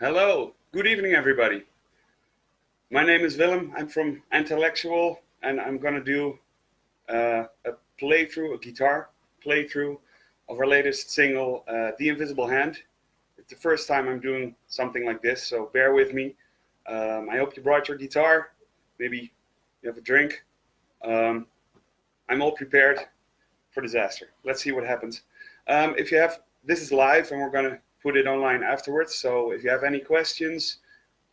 Hello, good evening everybody. My name is Willem, I'm from Antillectual and I'm gonna do uh, a playthrough, a guitar playthrough of our latest single, uh, The Invisible Hand. It's the first time I'm doing something like this, so bear with me. Um, I hope you brought your guitar, maybe you have a drink. Um, I'm all prepared for disaster. Let's see what happens. Um, if you have, this is live and we're gonna put it online afterwards. So if you have any questions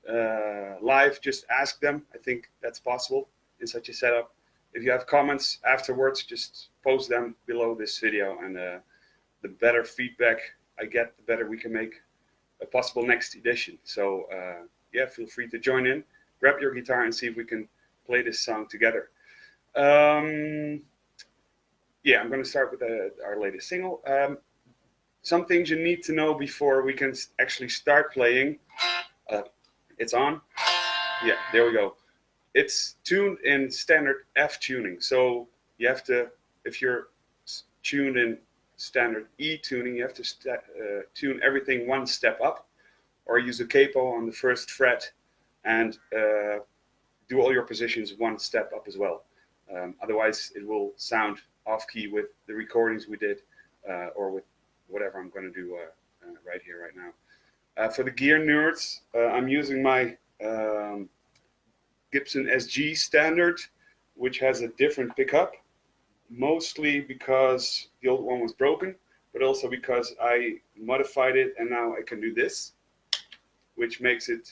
uh, live, just ask them. I think that's possible in such a setup. If you have comments afterwards, just post them below this video and uh, the better feedback I get, the better we can make a possible next edition. So uh, yeah, feel free to join in, grab your guitar and see if we can play this song together. Um, yeah, I'm going to start with uh, our latest single. Um, some things you need to know before we can actually start playing. Uh, it's on. Yeah, there we go. It's tuned in standard F tuning. So you have to, if you're tuned in standard E tuning, you have to uh, tune everything one step up or use a capo on the first fret and uh, do all your positions one step up as well. Um, otherwise, it will sound off key with the recordings we did uh, or with whatever I'm going to do uh, uh, right here, right now. Uh, for the gear nerds, I'm using my um, Gibson SG standard, which has a different pickup, mostly because the old one was broken, but also because I modified it and now I can do this, which makes it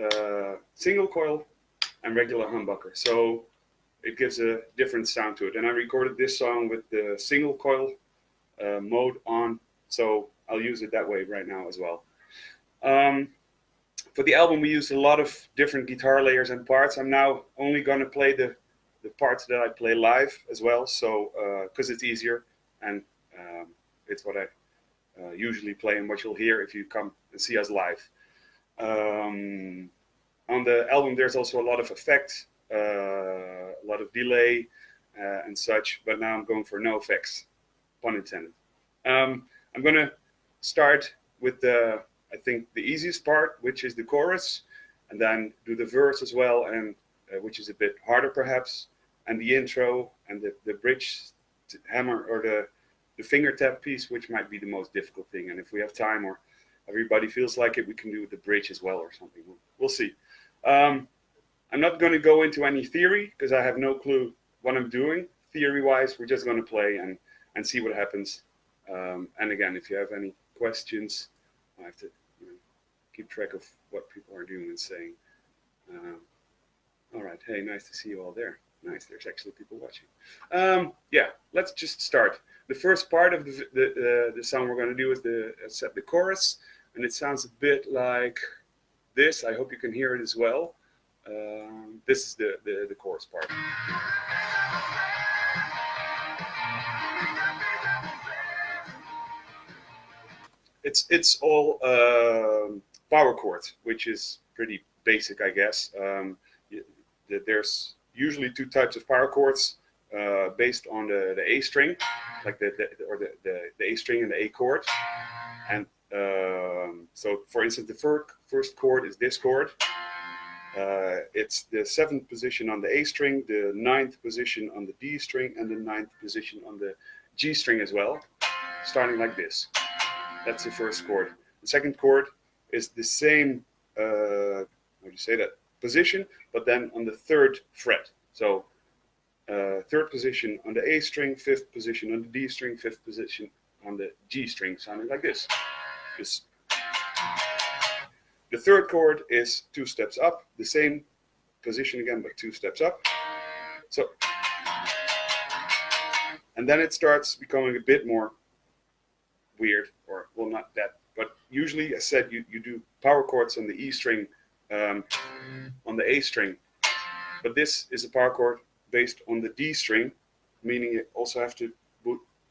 uh, single coil and regular humbucker. So it gives a different sound to it. And I recorded this song with the single coil uh, mode on. So I'll use it that way right now as well. Um, for the album, we used a lot of different guitar layers and parts. I'm now only going to play the, the parts that I play live as well. So, because uh, it's easier and um, it's what I uh, usually play and what you'll hear if you come and see us live. Um, on the album, there's also a lot of effects, uh, a lot of delay uh, and such, but now I'm going for no effects pun intended. Um, I'm going to start with the, I think, the easiest part, which is the chorus, and then do the verse as well, and uh, which is a bit harder perhaps, and the intro and the, the bridge hammer or the, the finger tap piece, which might be the most difficult thing. And if we have time or everybody feels like it, we can do the bridge as well or something. We'll, we'll see. Um, I'm not going to go into any theory because I have no clue what I'm doing. Theory-wise, we're just going to play and and see what happens. Um, and again, if you have any questions, I have to you know, keep track of what people are doing and saying. Uh, all right, hey, nice to see you all there. Nice, there's actually people watching. Um, yeah, let's just start. The first part of the, the, uh, the song we're going to do is the uh, set the chorus, and it sounds a bit like this. I hope you can hear it as well. Um, this is the, the, the chorus part. It's it's all um, power chords, which is pretty basic, I guess. Um, there's usually two types of power chords uh, based on the, the A string, like the, the or the, the, the, A string and the A chord. And um, so, for instance, the first first chord is this chord. Uh, it's the seventh position on the A string, the ninth position on the D string, and the ninth position on the G string as well, starting like this. That's the first chord. The second chord is the same, uh, how do you say that, position, but then on the third fret. So uh, third position on the A string, fifth position on the D string, fifth position on the G string, sounding like this. This. The third chord is two steps up, the same position again, but two steps up. So, and then it starts becoming a bit more weird, or well, not that, but usually, I said, you, you do power chords on the E string, um, on the A string, but this is a power chord based on the D string, meaning you also have to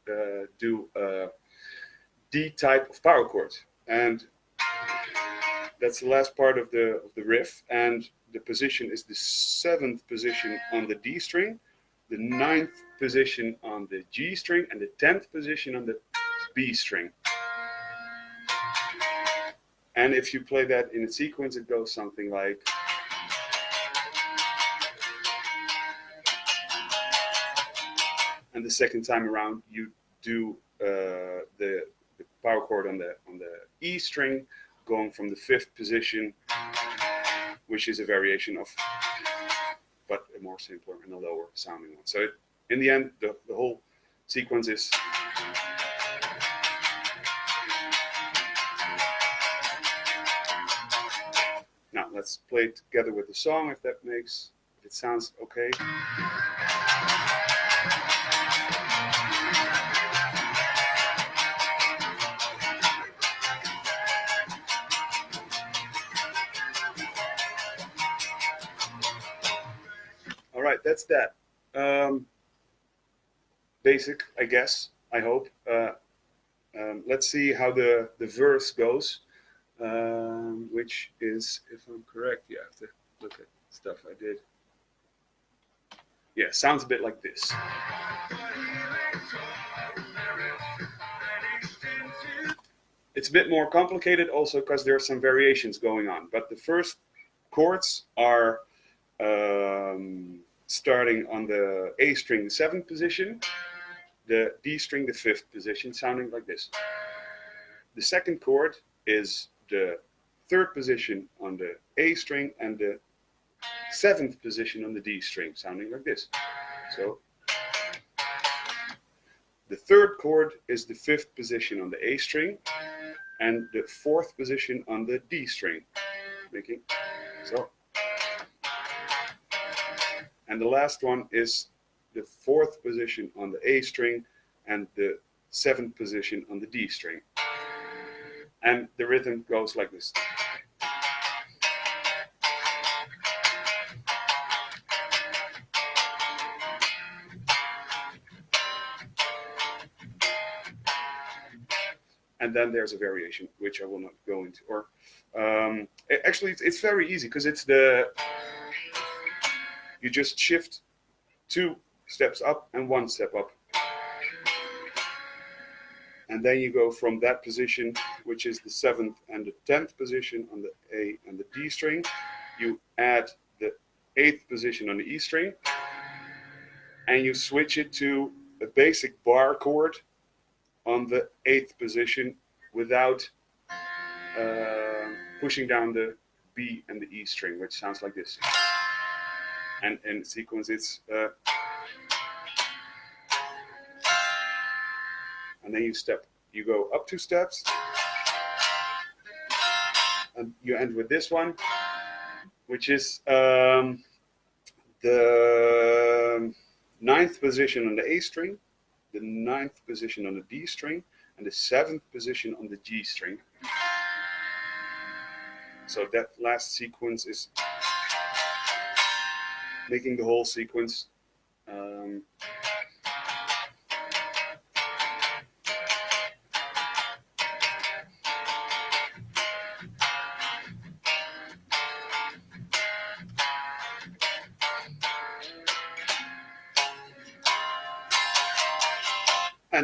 uh, do a D type of power chord, and that's the last part of the of the riff, and the position is the seventh position on the D string, the ninth position on the G string, and the tenth position on the B string. And if you play that in a sequence, it goes something like. And the second time around, you do uh, the, the power chord on the on the E string, going from the fifth position, which is a variation of, but a more simpler and a lower sounding one. So it, in the end, the, the whole sequence is Play it together with the song if that makes, if it sounds okay. All right, that's that. Um, basic, I guess, I hope. Uh, um, let's see how the, the verse goes um, which is, if I'm correct, you have to look at stuff I did. Yeah, sounds a bit like this. It's a bit more complicated also because there are some variations going on. But the first chords are um, starting on the A string, the seventh position, the D string, the fifth position, sounding like this. The second chord is the third position on the A string and the seventh position on the D string, sounding like this. So the third chord is the fifth position on the A string and the fourth position on the D string, making so. And the last one is the fourth position on the A string and the seventh position on the D string and the rhythm goes like this. And then there's a variation, which I will not go into. Or um, actually, it's, it's very easy because it's the you just shift two steps up and one step up and then you go from that position, which is the seventh and the tenth position on the A and the D string, you add the eighth position on the E string, and you switch it to a basic bar chord on the eighth position without uh, pushing down the B and the E string, which sounds like this. And in sequence, it's uh, and then you step, you go up two steps, and you end with this one, which is um, the ninth position on the A string, the ninth position on the D string, and the seventh position on the G string. So that last sequence is making the whole sequence um,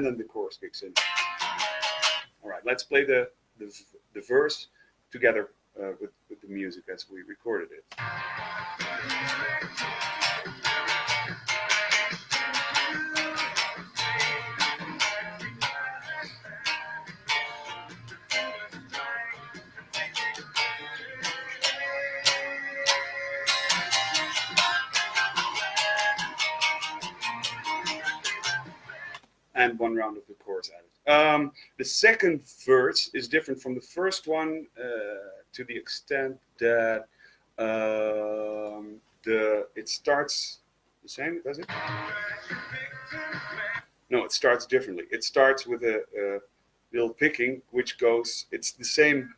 then the chorus kicks in. All right, let's play the, the, the verse together uh, with, with the music as we recorded it. And one round of the chorus added. Um, the second verse is different from the first one uh, to the extent that um, the it starts the same, does it? No, it starts differently. It starts with a, a little picking, which goes. It's the same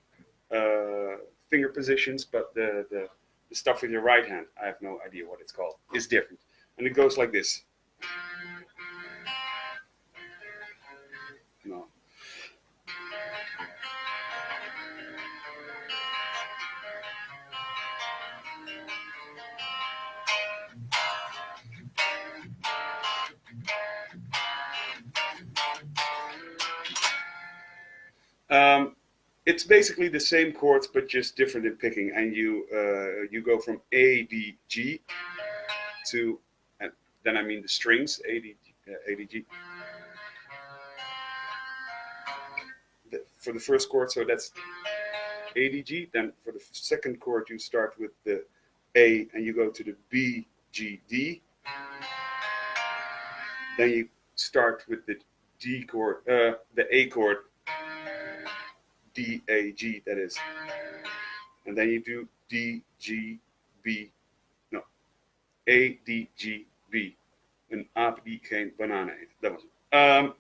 uh, finger positions, but the, the the stuff with your right hand, I have no idea what it's called, is different, and it goes like this. Um, it's basically the same chords but just different in picking. And you uh, you go from A D G to and then I mean the strings A D uh, A D G. The, for the first chord so that's A D G. Then for the second chord you start with the A and you go to the B G D. Then you start with the D chord uh, the A chord D, A, G, that is. And then you do D, G, B, no, A, D, G, B. and aap geen bananen eet. Dat was het. Um,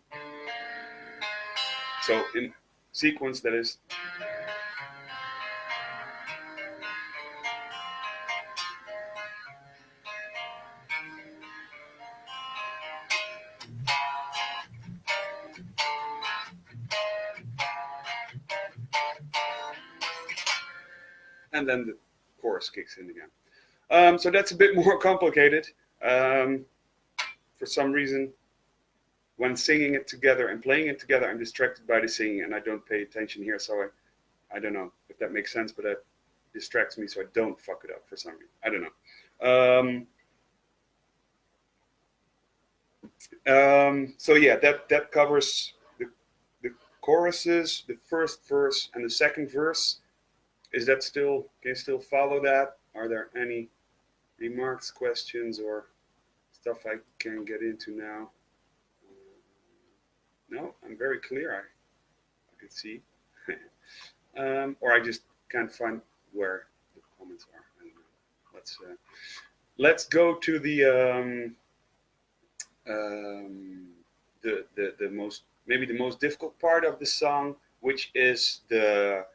so in sequence, that is. Then the chorus kicks in again. Um, so that's a bit more complicated. Um, for some reason, when singing it together and playing it together, I'm distracted by the singing and I don't pay attention here. So I, I don't know if that makes sense, but that distracts me so I don't fuck it up for some reason. I don't know. Um, um, so yeah, that, that covers the, the choruses, the first verse and the second verse is that still, can you still follow that? Are there any remarks, questions, or stuff I can get into now? No, I'm very clear. I, I can see. um, or I just can't find where the comments are. Let's uh, let's go to the um, um, the the the most maybe the most difficult part of the song, which is the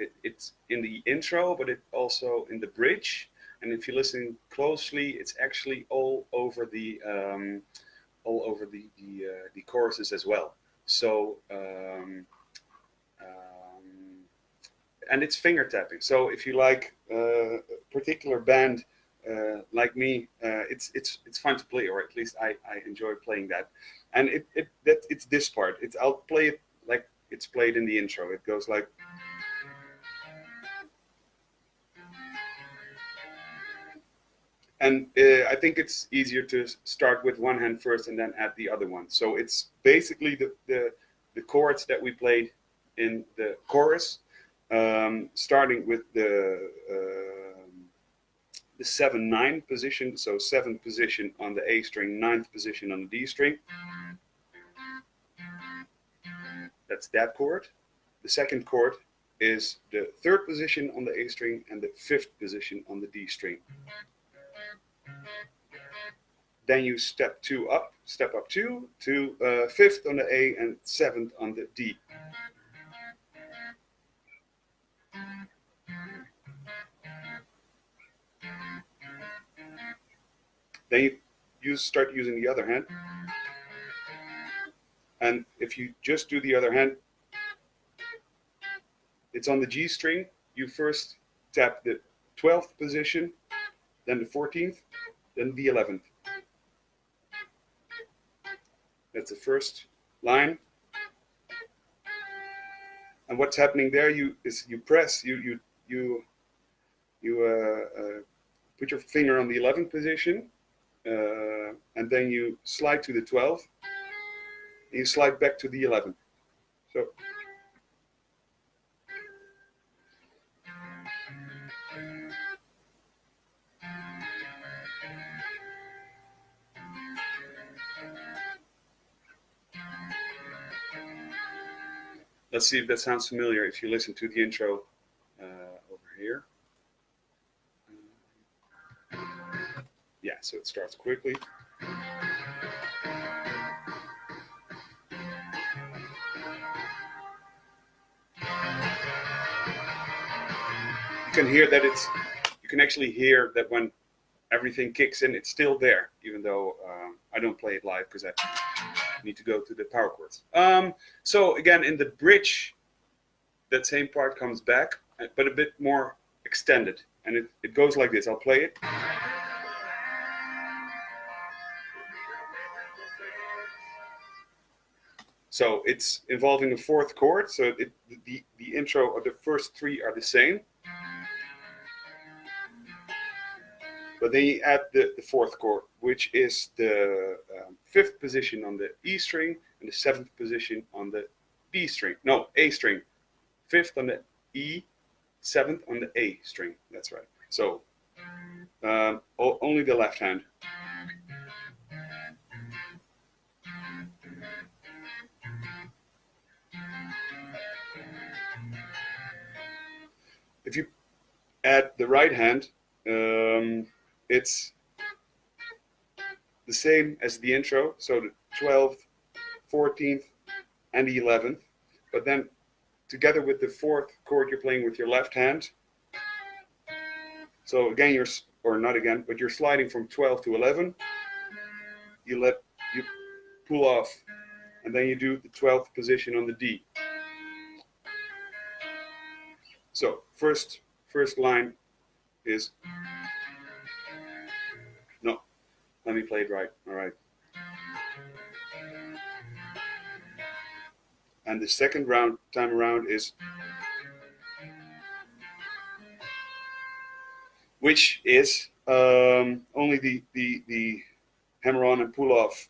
it, it's in the intro, but it also in the bridge. And if you listen closely, it's actually all over the um, all over the the, uh, the choruses as well. So um, um, and it's finger tapping. So if you like uh, a particular band uh, like me, uh, it's it's it's fun to play, or at least I, I enjoy playing that. And it, it that it's this part. It's I'll play it like it's played in the intro. It goes like. And uh, I think it's easier to start with one hand first and then add the other one. So it's basically the, the, the chords that we played in the chorus, um, starting with the uh, the seven nine position. So seventh position on the A string, ninth position on the D string. That's that chord. The second chord is the third position on the A string and the fifth position on the D string. Then you step two up, step up two to uh, fifth on the A and seventh on the D. Then you use, start using the other hand. And if you just do the other hand, it's on the G string. You first tap the 12th position, then the 14th, then the 11th. That's the first line. And what's happening there you is you press, you you you you uh, uh, put your finger on the 11th position, uh, and then you slide to the 12th, and you slide back to the 11th. So Let's see if that sounds familiar if you listen to the intro uh, over here. Yeah, so it starts quickly. You can hear that it's, you can actually hear that when everything kicks in, it's still there, even though uh, I don't play it live because I need to go to the power chords. Um, so again, in the bridge, that same part comes back, but a bit more extended. And it, it goes like this. I'll play it. So it's involving a fourth chord. So it, the, the intro or the first three are the same. But then you add the, the fourth chord, which is the um, fifth position on the E string and the seventh position on the B string. No, A string. Fifth on the E, seventh on the A string. That's right. So um, only the left hand. If you add the right hand, um, it's the same as the intro, so the 12th, 14th, and the 11th, but then together with the fourth chord you're playing with your left hand. So again, you're, or not again, but you're sliding from 12 to 11. You let, you pull off, and then you do the 12th position on the D. So first, first line is, let me play it right, all right. And the second round time around is, which is um, only the, the, the hammer on and pull off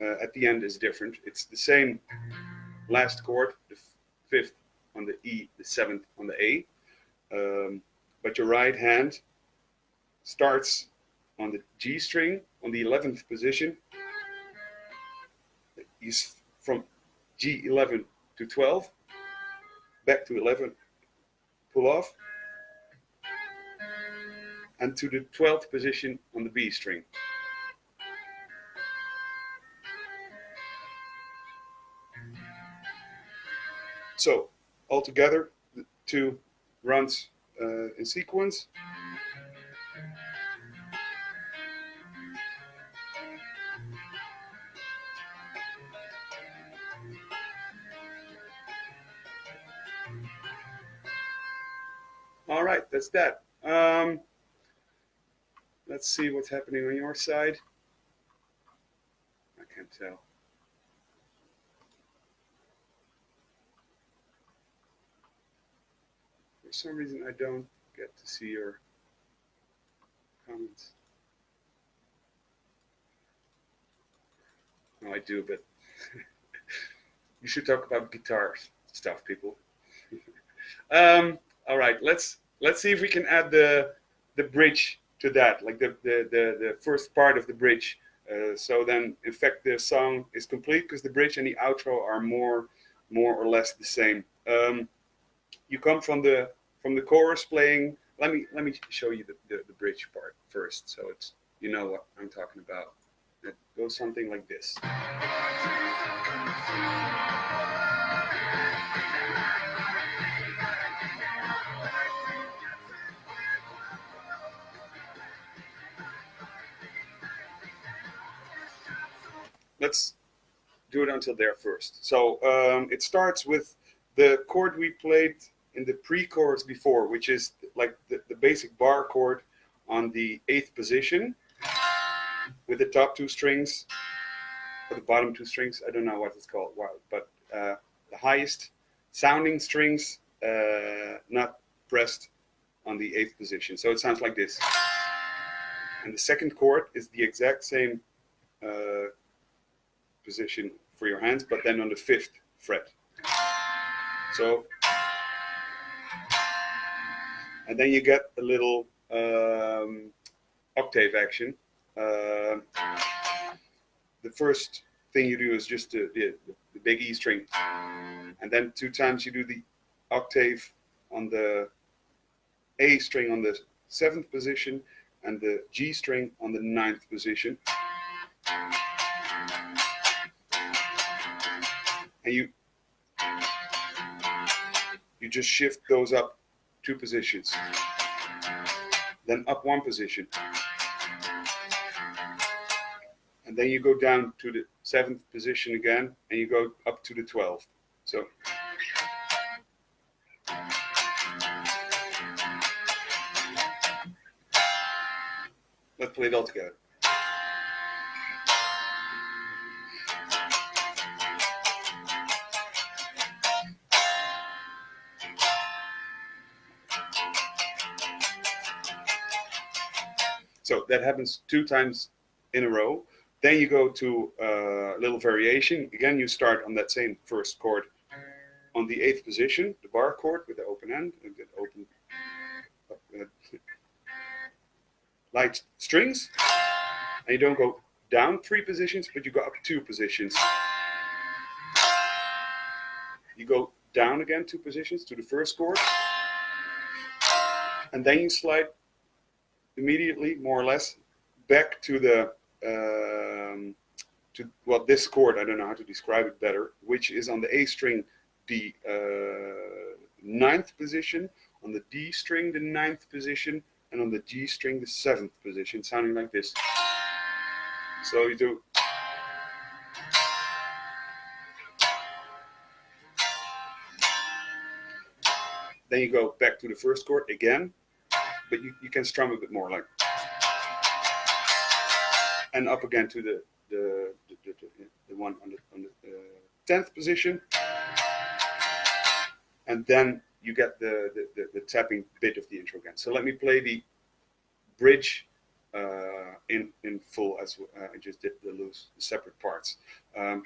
uh, at the end is different. It's the same last chord, the fifth on the E, the seventh on the A. Um, but your right hand starts on the G string on the 11th position. Is from G11 to 12, back to 11, pull off, and to the 12th position on the B string. So altogether, the two runs uh, in sequence. All right, that's that. Um, let's see what's happening on your side. I can't tell. For some reason, I don't get to see your comments. No, I do, but you should talk about guitar stuff, people. um, all right, let's let's see if we can add the the bridge to that, like the the the, the first part of the bridge. Uh, so then, in fact, the song is complete because the bridge and the outro are more more or less the same. Um, you come from the from the chorus playing. Let me let me show you the, the, the bridge part first, so it's you know what I'm talking about. It goes something like this. Let's do it until there first. So um, it starts with the chord we played in the pre-chorus before, which is like the, the basic bar chord on the eighth position with the top two strings or the bottom two strings. I don't know what it's called, but uh, the highest sounding strings uh, not pressed on the eighth position. So it sounds like this. And the second chord is the exact same uh, position for your hands, but then on the fifth fret. So and then you get a little um, octave action. Uh, the first thing you do is just the, the, the, big E string, and then two times you do the octave on the A string on the seventh position and the G string on the ninth position. And you you just shift those up two positions, then up one position, and then you go down to the seventh position again, and you go up to the 12th. So. Let's play it all together. So that happens two times in a row. Then you go to a uh, little variation. Again, you start on that same first chord on the eighth position, the bar chord with the open end, and the open uh, light strings. And you don't go down three positions, but you go up two positions. You go down again two positions to the first chord. And then you slide immediately, more or less, back to the um, to well this chord. I don't know how to describe it better, which is on the A string, the uh, ninth position, on the D string, the ninth position, and on the G string, the seventh position, sounding like this. So you do then you go back to the first chord again, but you, you can strum a bit more like and up again to the the, the, the, the one on the, on the uh, 10th position and then you get the, the, the, tapping bit of the intro again. So let me play the bridge uh, in in full as uh, I just did the loose the separate parts. Um,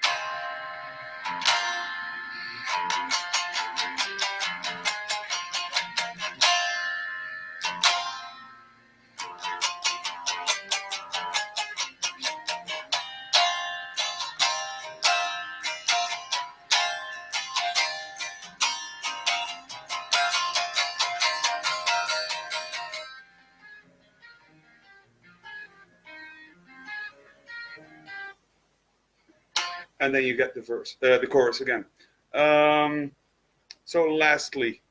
and then you get the verse, uh, the chorus again. Um, so lastly,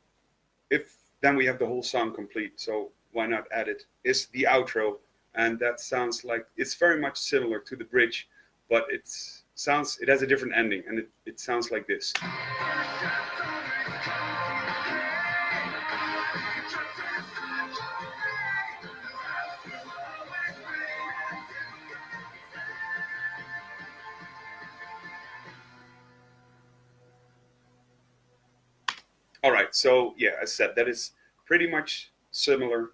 if then we have the whole song complete. So why not add it? Is the outro, and that sounds like it's very much similar to the bridge, but it sounds it has a different ending, and it, it sounds like this. So yeah, I said, that is pretty much similar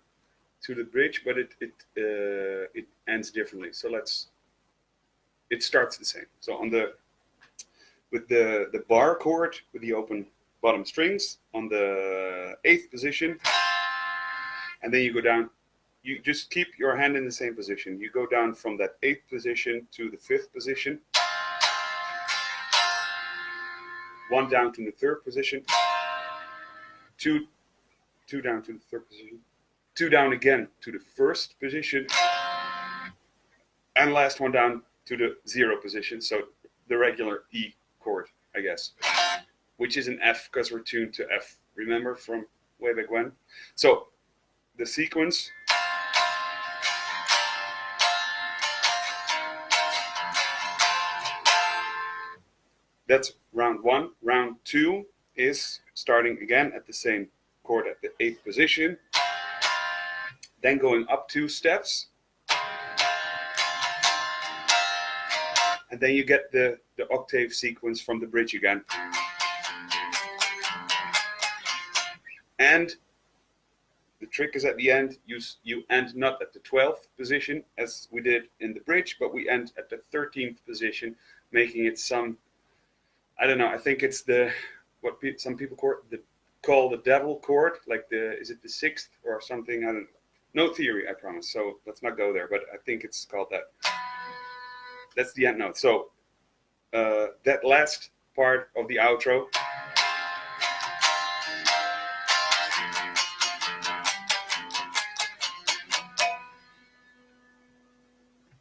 to the bridge, but it it uh, it ends differently. So let's. It starts the same. So on the with the the bar chord with the open bottom strings on the eighth position, and then you go down. You just keep your hand in the same position. You go down from that eighth position to the fifth position, one down to the third position two, two down to the third position, two down again to the first position, and last one down to the zero position. So the regular E chord, I guess, which is an F because we're tuned to F. Remember from way back when? So the sequence. That's round one. Round two is starting again at the same chord at the eighth position, then going up two steps, and then you get the, the octave sequence from the bridge again. And the trick is at the end, you, you end not at the 12th position as we did in the bridge, but we end at the 13th position, making it some, I don't know, I think it's the what pe some people call the, call the devil chord, like the is it the sixth or something? I don't. No theory, I promise. So let's not go there, but I think it's called that. That's the end note. So uh, that last part of the outro.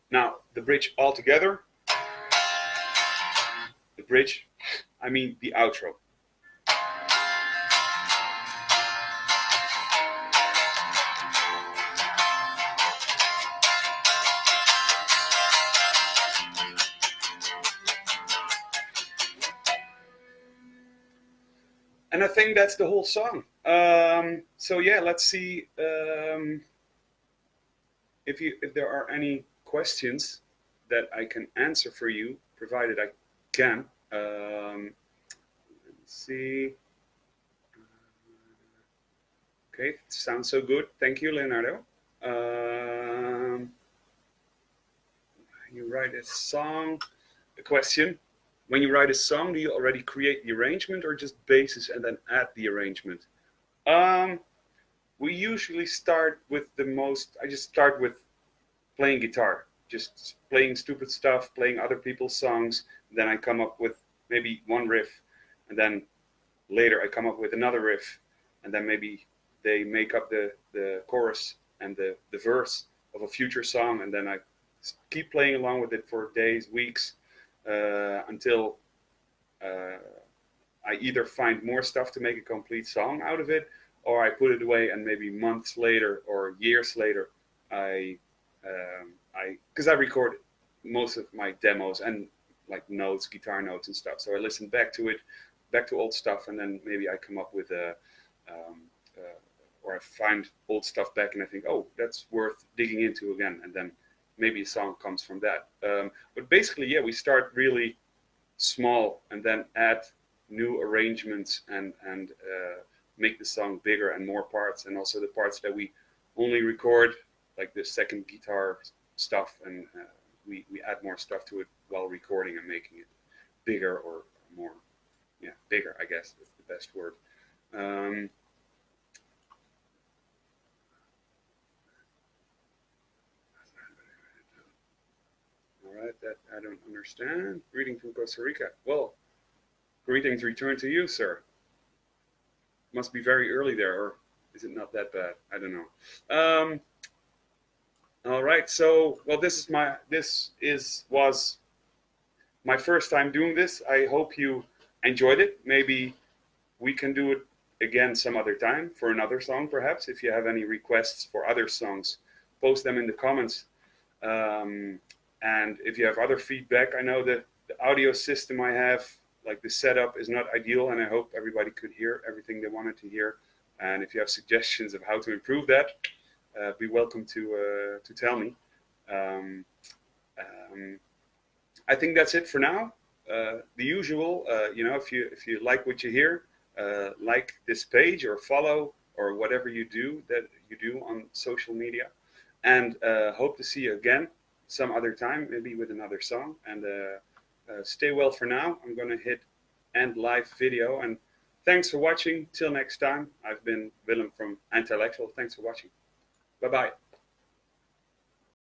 Now the bridge altogether. The bridge, I mean the outro. Think that's the whole song. Um, so yeah, let's see um, if you if there are any questions that I can answer for you, provided I can. Um, let's see. Okay, sounds so good. Thank you, Leonardo. Um, you write a song, a question. When you write a song, do you already create the arrangement or just basis and then add the arrangement? Um, we usually start with the most, I just start with playing guitar, just playing stupid stuff, playing other people's songs. Then I come up with maybe one riff and then later I come up with another riff and then maybe they make up the, the chorus and the, the verse of a future song and then I keep playing along with it for days, weeks, until uh, I either find more stuff to make a complete song out of it or I put it away and maybe months later or years later I um, I because I record most of my demos and like notes, guitar notes and stuff. So I listen back to it, back to old stuff, and then maybe I come up with a um, uh, or I find old stuff back and I think, oh, that's worth digging into again, and then maybe a song comes from that. Um, but basically, yeah, we start really small and then add new arrangements and and uh, make the song bigger and more parts, and also the parts that we only record, like the second guitar stuff, and uh, we we add more stuff to it while recording and making it bigger or more, yeah, bigger. I guess is the best word. Um, all right, that I don't understand. Greeting from Costa Rica. Well, greetings return to you, sir. Must be very early there, or is it not that bad? I don't know. Um, all right, so well, this is my this is was my first time doing this. I hope you enjoyed it. Maybe we can do it again some other time for another song, perhaps. If you have any requests for other songs, post them in the comments. Um, and if you have other feedback, I know that the audio system I have, like the setup, is not ideal, and I hope everybody could hear everything they wanted to hear. And if you have suggestions of how to improve that, uh, be welcome to uh, to tell me. Um, um, I think that's it for now. Uh, the usual, uh, you know, if you if you like what you hear, uh, like this page or follow or whatever you do that you do on social media, and uh, hope to see you again some other time, maybe with another song. And uh, uh, stay well for now. I'm gonna hit end live video and thanks for watching. Till next time, I've been Willem from Antillectual. Thanks for watching. Bye bye.